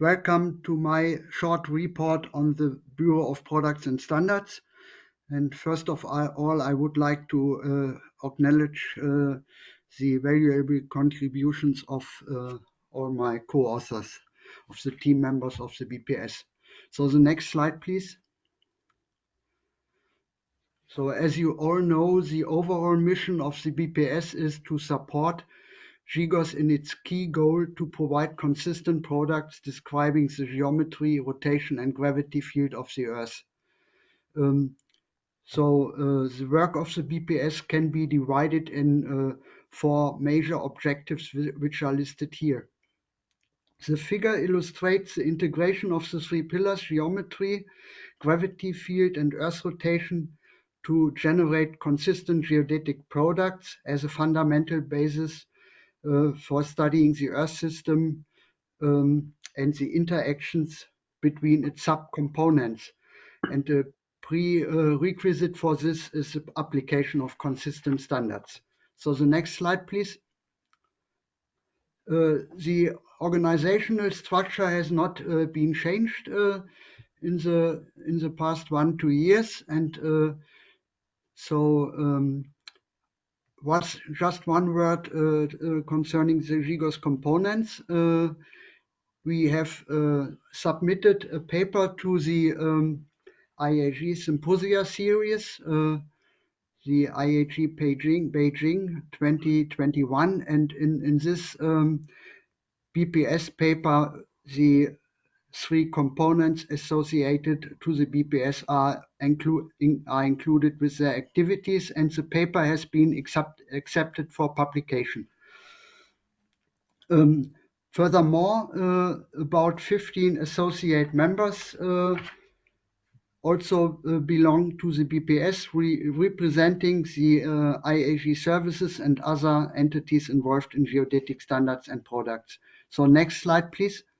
Welcome to my short report on the Bureau of Products and Standards. And first of all, I would like to uh, acknowledge uh, the valuable contributions of uh, all my co-authors, of the team members of the BPS. So the next slide, please. So as you all know, the overall mission of the BPS is to support GGOS in its key goal to provide consistent products describing the geometry, rotation, and gravity field of the Earth. Um, so uh, the work of the BPS can be divided in uh, four major objectives which are listed here. The figure illustrates the integration of the three pillars, geometry, gravity field, and Earth rotation to generate consistent geodetic products as a fundamental basis for studying the Earth system um, and the interactions between its subcomponents. And the prerequisite for this is the application of consistent standards. So the next slide, please. Uh, the organizational structure has not uh, been changed uh, in the in the past one two years, and so um, was just one word uh, uh, concerning the GGOS components. Uh, we have submitted a paper to the um, IAG Symposia series, the IAG Beijing, Beijing 2021. And in, in this um, BPS paper, the three components associated to the BPS are, inclu in, are included with their activities and the paper has been accept accepted for publication. Um, furthermore, uh, about 15 associate members uh, also uh, belong to the BPS, re representing the uh, IAG services and other entities involved in geodetic standards and products. So next slide, please. Uh,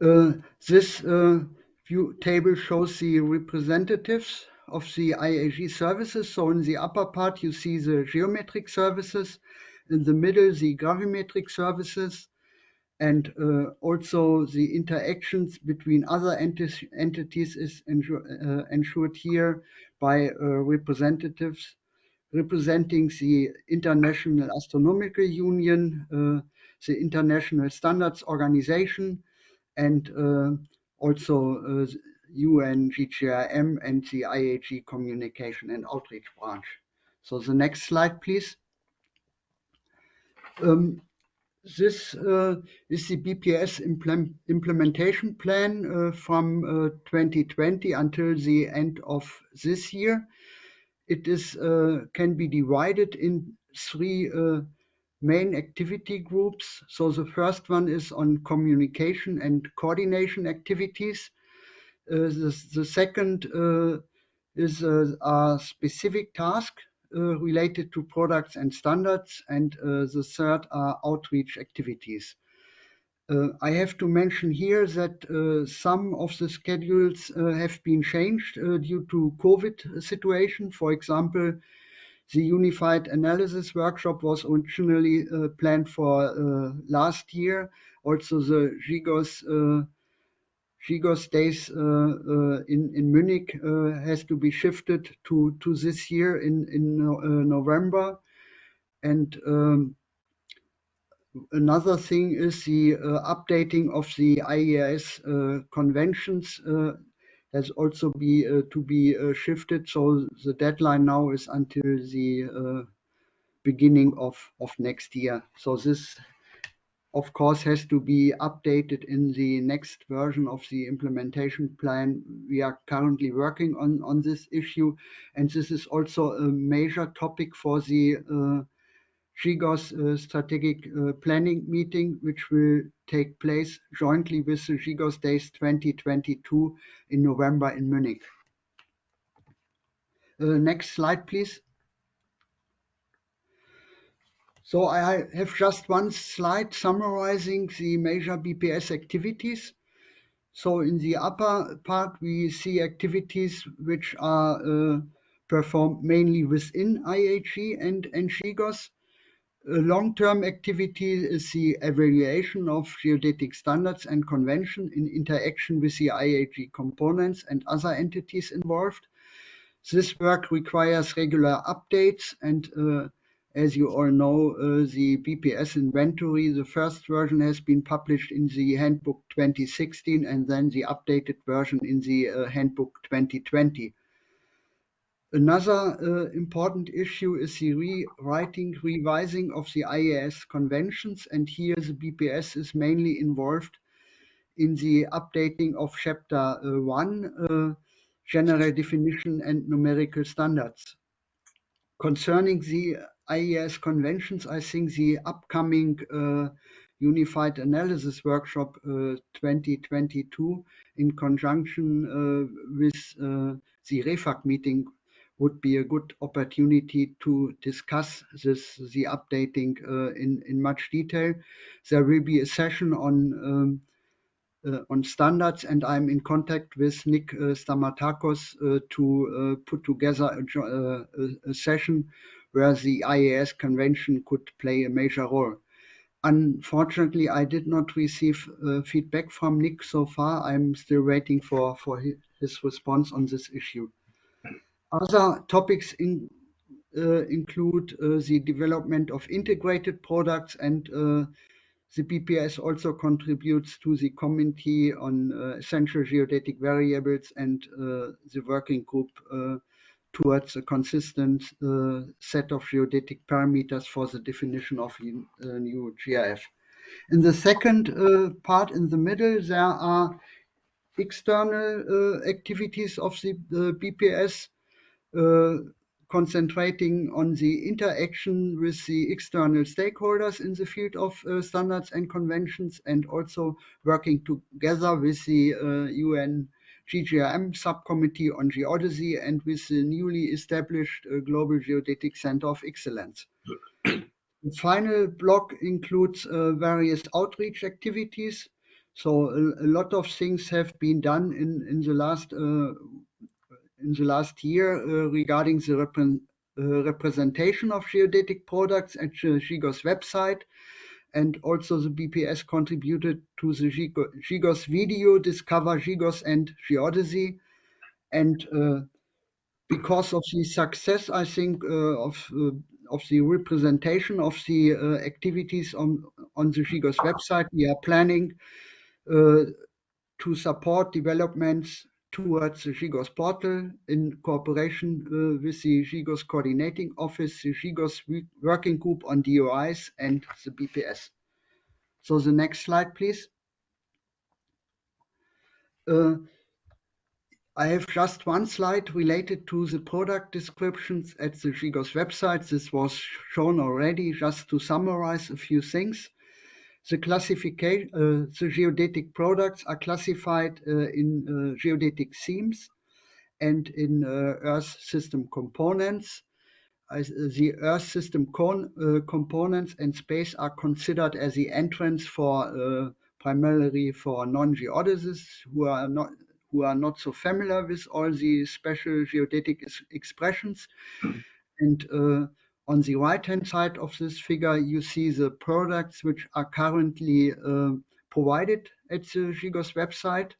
this uh, view table shows the representatives of the IAG services. So in the upper part, you see the geometric services. In the middle, the gravimetric services. And uh, also the interactions between other enti entities is uh, ensured here by uh, representatives representing the International Astronomical Union, uh, the International Standards Organization, and uh, also UN, uh, GGIM, and the IAG Communication and Outreach Branch. So the next slide, please. Um, this uh, is the BPS implement implementation plan uh, from uh, 2020 until the end of this year. It is uh, can be divided in three main activity groups. So the first one is on communication and coordination activities. Uh, the, the second uh, is a, a, specific task uh, related to products and standards. And uh, the third are outreach activities. Uh, I have to mention here that uh, some of the schedules have been changed due to COVID situation. For example, the Unified Analysis Workshop was originally uh, planned for uh, last year. Also, the GGOS uh, GGOS days uh, uh, in in Munich uh, has to be shifted to to this year in in November, and um, another thing is the updating of the IERS conventions has also be uh, to be uh, shifted. So the deadline now is until the uh, beginning of, of next year. So this, of course, has to be updated in the next version of the implementation plan. We are currently working on, on this issue, and this is also a major topic for the GGOS uh, strategic uh, planning meeting, which will take place jointly with the GGOS Days 2022 in November in Munich. Uh, next slide, please. So I have just one slide summarizing the major BPS activities. So in the upper part, we see activities which are uh, performed mainly within IAG and, GGOS. A long-term activity is the evaluation of geodetic standards and convention in interaction with the IAG components and other entities involved. This work requires regular updates and uh, as you all know, uh, the BPS inventory, the first version has been published in the Handbook 2016 and then the updated version in the uh, Handbook 2020. Another uh, important issue is the rewriting, revising of the IERS conventions, and here the BPS is mainly involved in the updating of Chapter uh, 1, uh, General Definition and Numerical Standards. Concerning the IERS conventions, I think the upcoming uh, Unified Analysis Workshop uh, 2022 in conjunction uh, with the REFAG meeting would be a good opportunity to discuss this, the updating uh, in, in much detail. There will be a session on um, uh, on standards, and I'm in contact with Nick uh, Stamatakos to put together a, a, a, session where the IERS convention could play a major role. Unfortunately, I did not receive uh, feedback from Nick so far. I'm still waiting for, for his response on this issue. Other topics in, uh, include uh, the development of integrated products and uh, the BPS also contributes to the Committee on uh, Essential Geodetic Variables and uh, the working group towards a consistent uh, set of geodetic parameters for the definition of new GIF. In the second uh, part in the middle, there are external uh, activities of the BPS concentrating on the interaction with the external stakeholders in the field of uh, standards and conventions and also working together with the uh, UN GGIM subcommittee on geodesy and with the newly established uh, Global Geodetic Center of Excellence. the final block includes uh, various outreach activities. So a, a, lot of things have been done in, in the last uh, in the last year uh, regarding the repre uh, representation of geodetic products at the GGOS website and also the BPS contributed to the GGOS video Discover GGOS and Geodesy. And uh, because of the success, I think, of, of the representation of the uh, activities on, on the GGOS website, we are planning uh, to support developments towards the GGOS portal in cooperation uh, with the GGOS coordinating office, the GGOS working group on DOIs and the BPS. So the next slide, please. Uh, I have just one slide related to the product descriptions at the GGOS website. This was shown already just to summarize a few things. The classification, uh, the geodetic products are classified uh, in uh, geodetic themes and in Earth system components. the Earth system components and space are considered as the entrance for primarily for non-geodesists who are not who are not so familiar with all the special geodetic expressions. And uh, on the right-hand side of this figure, you see the products which are currently uh, provided at the GGOS website.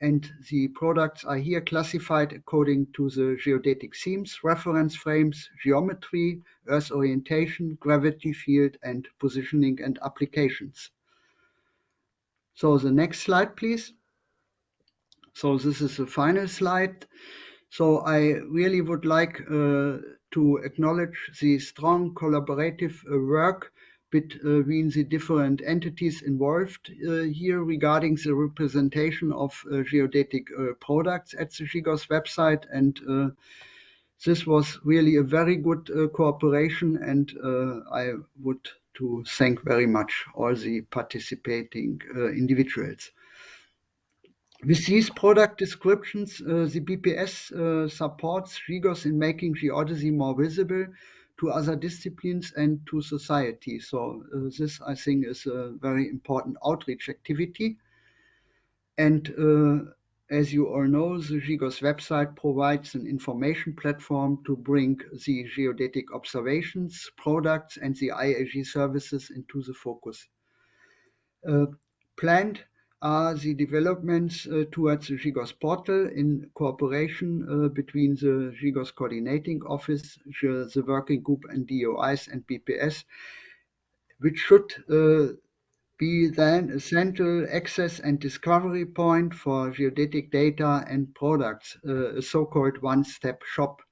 And the products are here classified according to the geodetic themes, reference frames, geometry, earth orientation, gravity field, and positioning and applications. So the next slide, please. So this is the final slide. So I really would like uh, to acknowledge the strong collaborative uh, work between the different entities involved uh, here regarding the representation of uh, geodetic products at the GGOS website. And this was really a very good cooperation and I would to thank very much all the participating individuals. With these product descriptions, uh, the BPS uh, supports GGOS in making geodesy more visible to other disciplines and to society. So uh, this, I think, is a very important outreach activity. And as you all know, the GGOS website provides an information platform to bring the geodetic observations, products, and the IAG services into the focus. Uh, planned are the developments uh, towards the GGOS portal in cooperation uh, between the GGOS coordinating office, the, working group and DOIs and BPS, which should uh, be then a central access and discovery point for geodetic data and products, uh, a so-called one-stop shop.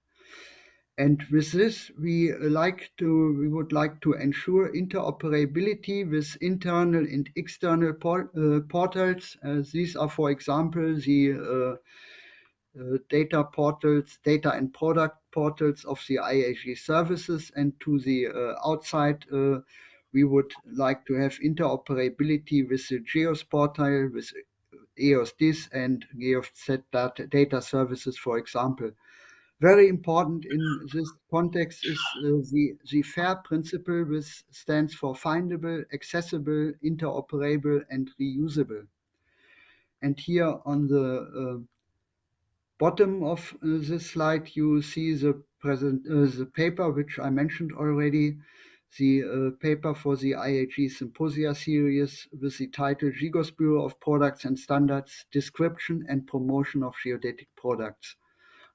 And with this, we like to we would like to ensure interoperability with internal and external uh, portals. Uh, these are, for example, the uh, data portals, data and product portals of the IAG services, and to the outside we would like to have interoperability with the GEOSS portal, with EOSDIS and data, data services, for example. Very important in this context is uh, the, the FAIR principle, which stands for findable, accessible, interoperable, and reusable. And here on the uh, bottom of uh, this slide, you see the present uh, the paper which I mentioned already the uh, paper for the IAG Symposia series with the title GGOS Bureau of Products and Standards, Description and Promotion of Geodetic Products.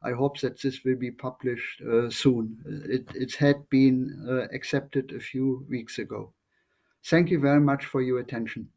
I hope that this will be published uh, soon. It, it, had been uh, accepted a few weeks ago. Thank you very much for your attention.